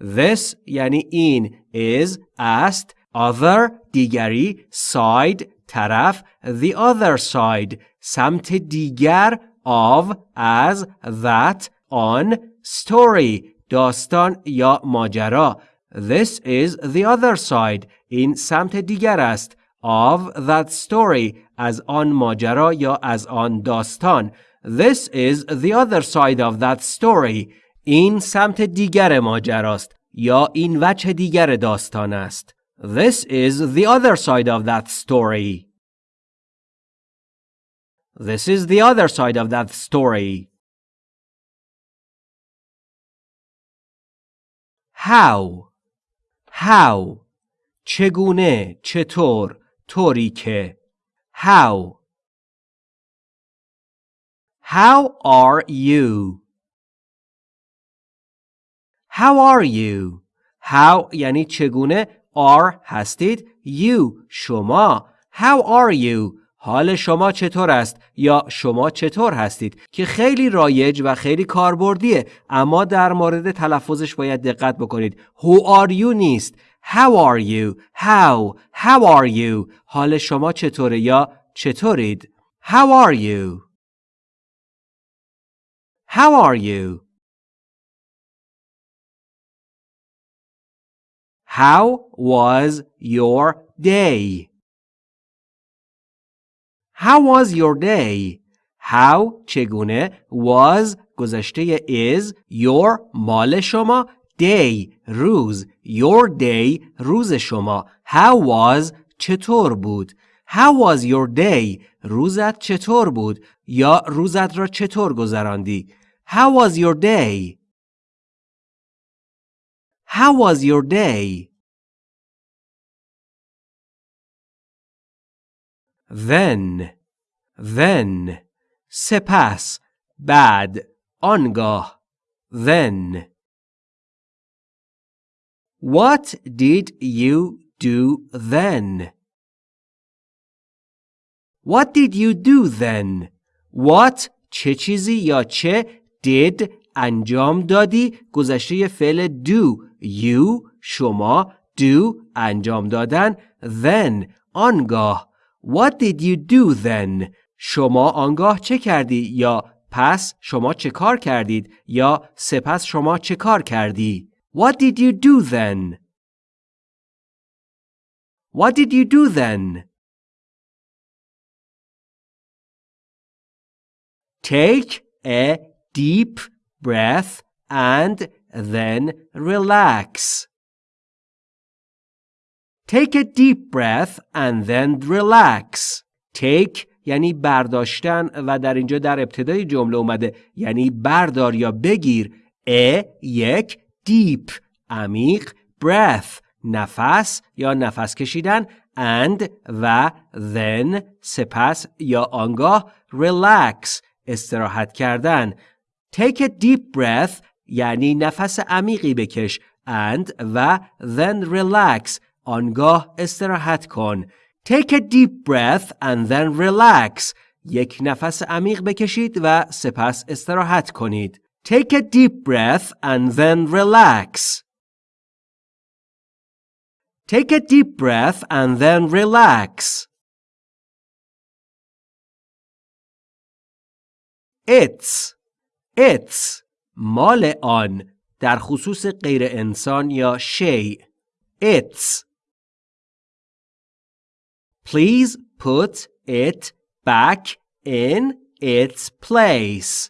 This یعنی این is است other دیگری side طرف the other side سمت دیگر of از that on story داستان یا ماجرا This is the other side این سمت دیگر است of that story از آن ماجرا یا از آن داستان This is the other side of that story این سمت دیگر ماجراست یا این وجه دیگر داستان است This is the other side of that story This is the other side of that story How How چگونه چطور طوری که How How are you? How are you? How یعنی چگونه are هستید؟ You شما. How are you? حال شما چطور است؟ یا شما چطور هستید؟ که خیلی رایج و خیلی کاربردیه اما در مورد تلفظش باید دقت بکنید. Who are you نیست. How are you? How. How are you? حال شما چطوره یا چطورید؟ How are you? How are you How was your day How was your day? How چگونه was گذشته is your مال شما day روز your day روز شما How was چطور بود How was your day روزت چطور بود یا روزت را چطور گذراندی How was your day How was your day then then سپس بعد آنگاه then What did you do then? What did you do then? What چه چیزی یا چه did انجام دادی گذشته فعل do you شما do انجام دادن then آنگاه What did you do then? شما آنگاه چه کردی یا پس شما چه کار کردید یا سپس شما چه کار کردی What did you do then? What did you do then? Take a deep breath and then relax. Take a deep breath and then relax. Take یعنی برداشتن و در اینجا در ابتدای جمله اومده یعنی بردار یا بگیر ا یک deep عمیق breath نفس یا نفس کشیدن and و then سپس یا آنگاه relax استراحت کردن take a deep breath یعنی نفس عمیقی بکش and و then relax آنگاه استراحت کن. Take a deep breath and then relax. یک نفس عمیق بکشید و سپس استراحت کنید. Take a deep breath and then relax. Take a deep breath and then relax. It's It's مال آن در خصوص غیر انسان یا شیء It's Please put it back in its place.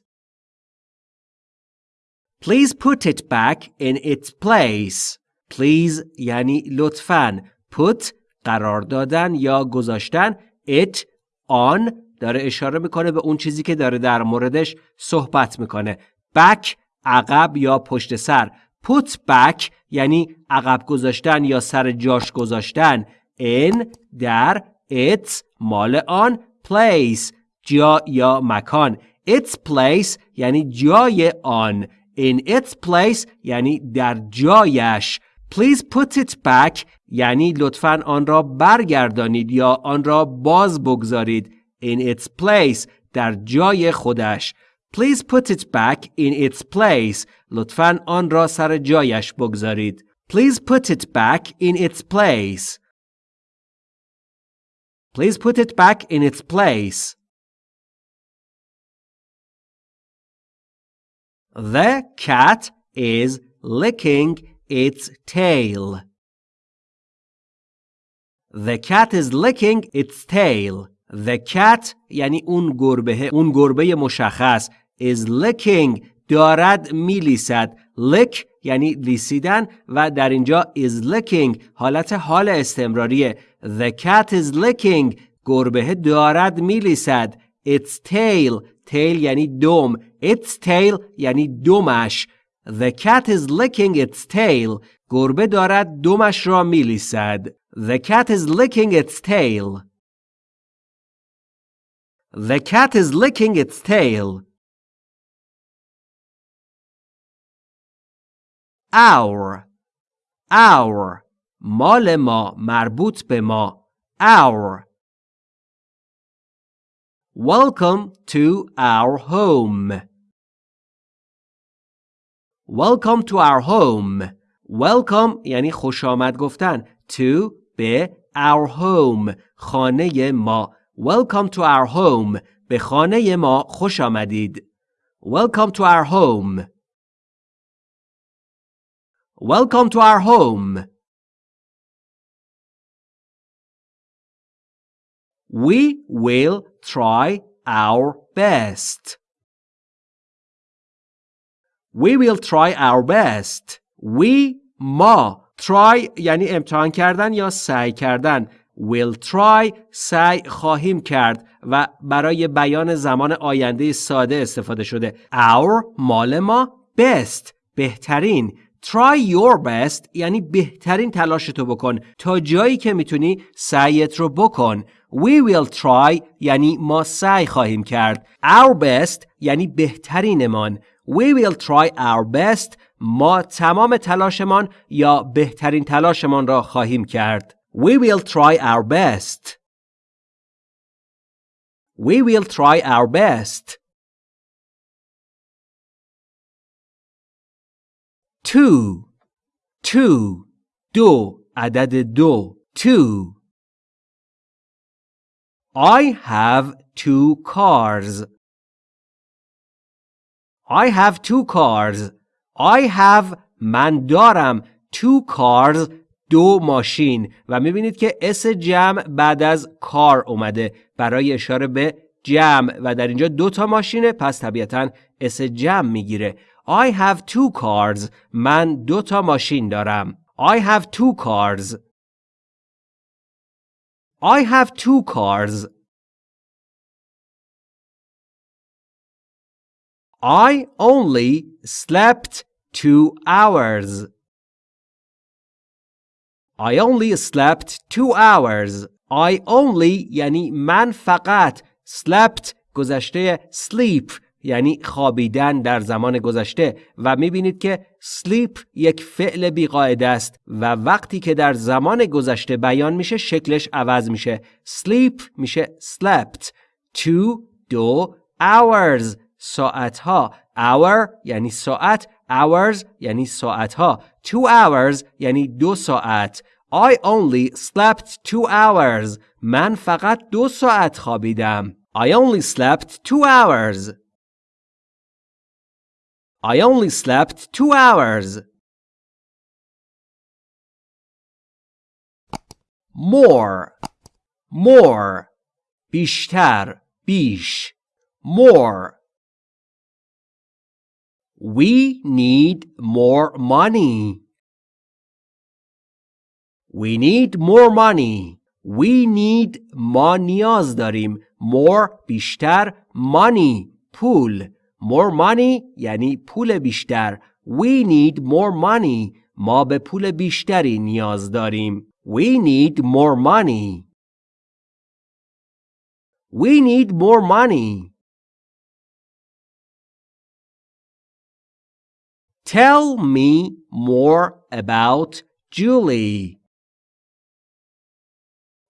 Please put it back in its place. Please یعنی لطفاً put قرار دادن یا گذاشتن it on داره اشاره می‌کنه به اون چیزی که داره در موردش صحبت می‌کنه. back عقب یا پشت سر. Put back یعنی عقب گذاشتن یا سر جاش گذاشتن. In در its مال آن place جا یا مکان. Its place یعنی جای آن. In its place یعنی در جایش. Please put it back یعنی لطفاً آن را برگردانید یا آن را باز بگذارید. in its place در جای خودش Please put it back in its place لطفاً آن را سر جایش بگذارید Please put it back in its place Please put it back in its place The cat is licking its tail. The cat is licking its tail. The cat یعنی اون گربه اون گربه مشخص is licking دارد میلیسد. Lick یعنی لیسیدن و در اینجا is licking حالت حال استمراریه. The cat is licking گربه دارد میلیسد. Its tail tail یعنی دم. Its tail یعنی دمش. The cat is licking its tail گربه دارد دمش را میلیسد. The cat is licking its tail. The cat is licking its tail Our Our مال ما مربوط به ما Our Welcome to our home. Welcome to our home. Welcome یعنی خوش آمد گفتن. To به our home. خانه ما. Welcome to our home. به خانه ما خوش آمدید. Welcome to our home. Welcome to our home. We will try our best. We will try our best. We ما try یعنی امتحان کردن یا سعی کردن will try سعی خواهیم کرد و برای بیان زمان آینده ساده استفاده شده our مال ما best بهترین try your best یعنی بهترین تلاشتو بکن تا جایی که می‌تونی سعیت رو بکن We will try یعنی ما سعی خواهیم کرد. Our best یعنی بهترینمان. We will try our best ما تمام تلاشمان یا بهترین تلاشمان را خواهیم کرد. We will try our best. We will try our best. Two. Two. دو. عدد دو. Two. I have two cars. I have two cars. I have من دارم two cars دو ماشین و می‌بینید که اس جمع بعد از کار اومده. برای اشاره به جمع و در اینجا دو تا ماشینه پس طبیعتا اس جمع می‌گیره. I have two cars. من دو تا ماشین دارم. I have two cars. I have two cars. I only slept two hours. I only slept two hours. I only یعنی من فقط slept گذشته sleep یعنی خوابیدن در زمان گذشته. و می‌بینید که sleep یک فعل بیقاعده است و وقتی که در زمان گذشته بیان میشه شکلش عوض میشه. sleep میشه slept. Two دو hours ساعت ها hour یعنی ساعت. Hours یعنی ساعت ها two hours یعنی دو ساعت I only slept two hours من فقط دو ساعت خوابیدم I only slept two hours I only slept two hours. More, more, بیشتر, بیش, more. We need more money. We need more money. We need ما نیاز داریم. More بیشتر money پول. More money یعنی پول بیشتر. We need more money. ما به پول بیشتری نیاز داریم. We need more money. We need more money. Tell me more about Julie.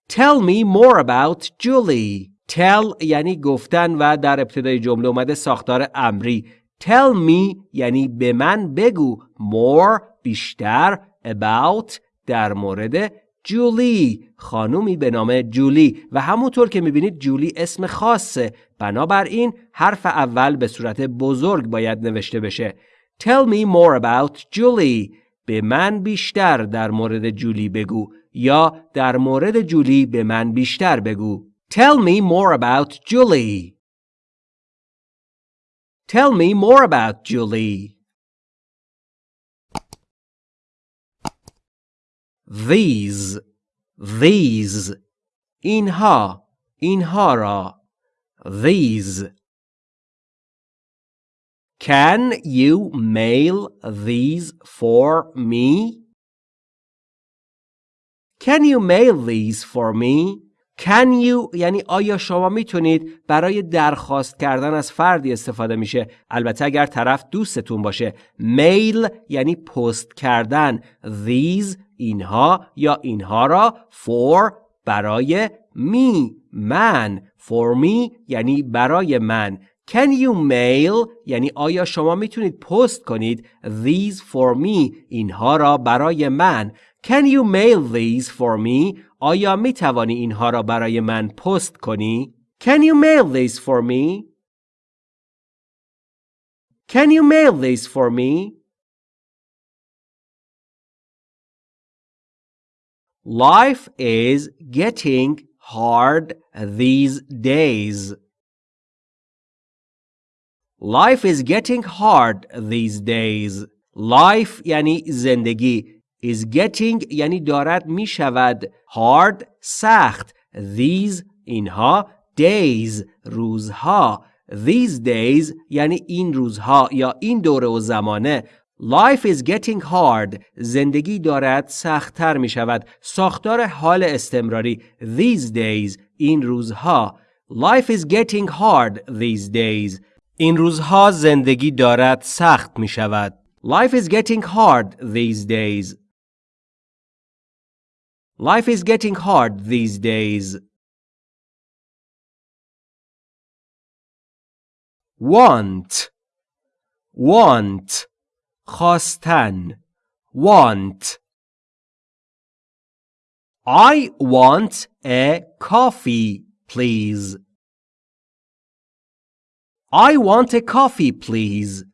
Tell me more about Julie. Tell یعنی گفتن و در ابتدای جمله اومده ساختار امری. Tell me یعنی به من بگو. More بیشتر. About در مورد جولی خانومی به نام جولی و همونطور که می‌بینید جولی اسم خاصه بنابراین حرف اول به صورت بزرگ باید نوشته بشه Tell me more about Julie به من بیشتر در مورد جولی بگو یا در مورد جولی به من بیشتر بگو Tell me more about Julie Tell me more about Julie These These اینها اینها را These Can you mail these for me? Can you mail these for me? Can you یعنی آیا شما می‌تونید برای درخواست کردن از فردی استفاده میشه البته اگر طرف دوستتون باشه میل یعنی پست کردن these اینها یا اینها را for برای می من for me یعنی برای من Can you mail یعنی آیا شما می‌تونید پست کنید these for me اینها را برای من Can you mail these for me آیا می توانی اینها را برای من پست کنی Can you mail these for me Can you mail these for me Life is getting hard these days. Life is getting hard these days. Life یعنی زندگی. is getting یعنی دارد می شود. hard سخت. These اینها days روزها. These days یعنی این روزها یا این دوره و زمانه Life is getting hard. زندگی دارد سختتر می شود. ساختار حال استمراری. These days. این روزها. Life is getting hard these days. این روزها زندگی دارد سخت می شود. Life is getting hard these days. Life is getting hard these days. Want. Want. خواستن want I want a coffee please I want a coffee please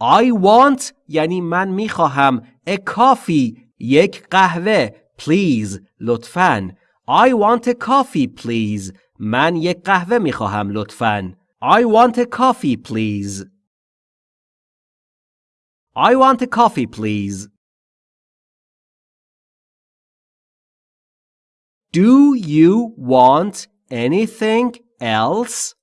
I want یعنی من میخواهم a coffee یک قهوه please لطفاً I want a coffee please من یک قهوه میخواهم لطفاً I want a coffee please I want a coffee, please. Do you want anything else?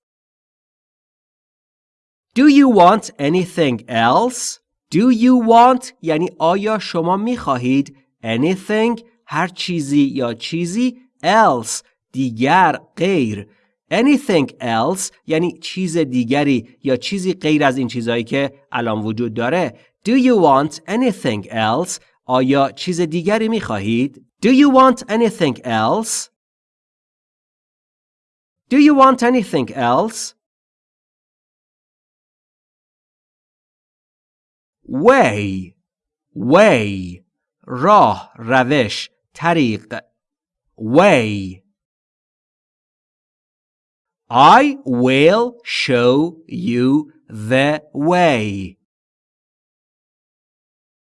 Do you want anything else? Do you want یعنی آیا شما می خواهید anything هر چیزی یا چیزی else دیگر غیر anything else یعنی چیز دیگری یا چیزی غیر از این چیزهایی که الان وجود داره Do you want anything else? آیا چیز دیگری می خواهید؟ Do you want anything else? Do you want anything else? Way Way راه روش طریق Way I will show you the way.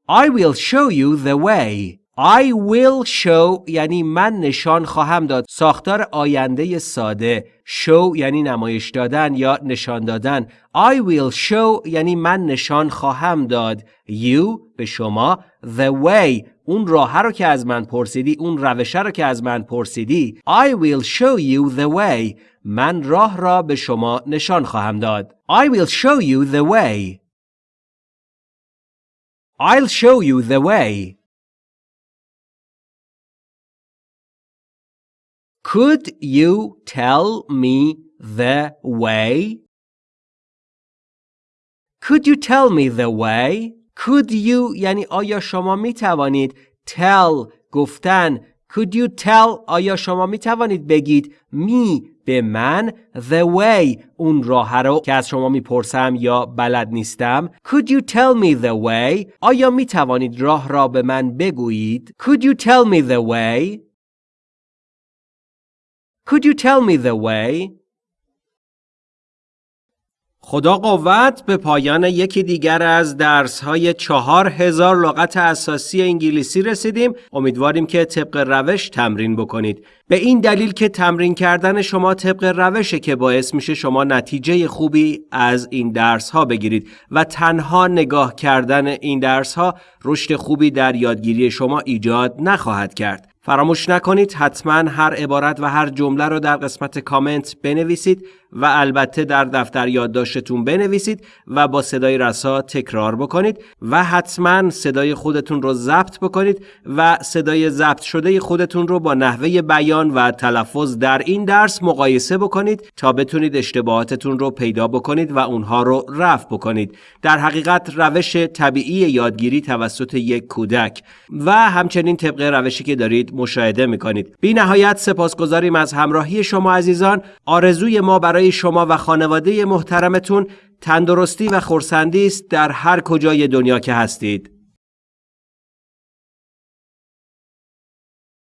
I will show you the way. I will show یعنی من نشان خواهم داد. ساختار آینده ساده. Show یعنی نمایش دادن یا نشان دادن. I will show یعنی من نشان خواهم داد. You به شما. The way. اون راه رو که از من پرسیدی اون روشه رو که از من پرسیدی. I will show you the way. من راه را به شما نشان خواهم داد. I will show you the way. I'll show you the way. Could you tell me the way? Could you tell me the way? Could you یعنی آیا شما می توانید tell گفتن Could you tell آیا شما می توانید بگید می به من the way اون راه رو که از شما می‌پرسم یا بلد نیستم Could you tell me the way آیا می توانید راه را به من بگویید Could you tell me the way Could you tell me the way? خدا قوت به پایان یکی دیگر از درس های چهار هزار لغت اساسی انگلیسی رسیدیم. امیدواریم که طبق روش تمرین بکنید. به این دلیل که تمرین کردن شما طبق روشه که باعث میشه شما نتیجه خوبی از این درس ها بگیرید و تنها نگاه کردن این درس ها رشد خوبی در یادگیری شما ایجاد نخواهد کرد. فراموش نکنید حتما هر عبارت و هر جمله رو در قسمت کامنت بنویسید. و البته در دفتر یادداشتتون بنویسید و با صدای رسا تکرار بکنید و حتما صدای خودتون رو ضبط بکنید و صدای ضبط شده خودتون رو با نحوه بیان و تلفظ در این درس مقایسه بکنید تا بتونید اشتباهاتتون رو پیدا بکنید و اونها رو رفع بکنید. در حقیقت روش طبیعی یادگیری توسط یک کودک و همچنین طبق روشی که دارید مشاهده می‌کنید. بی نهایت سپاسگزاریم از همراهی شما عزیزان. آرزوی ما شما و خانواده محترمتون تندرستی و خورسندی است در هر کجای دنیا که هستید.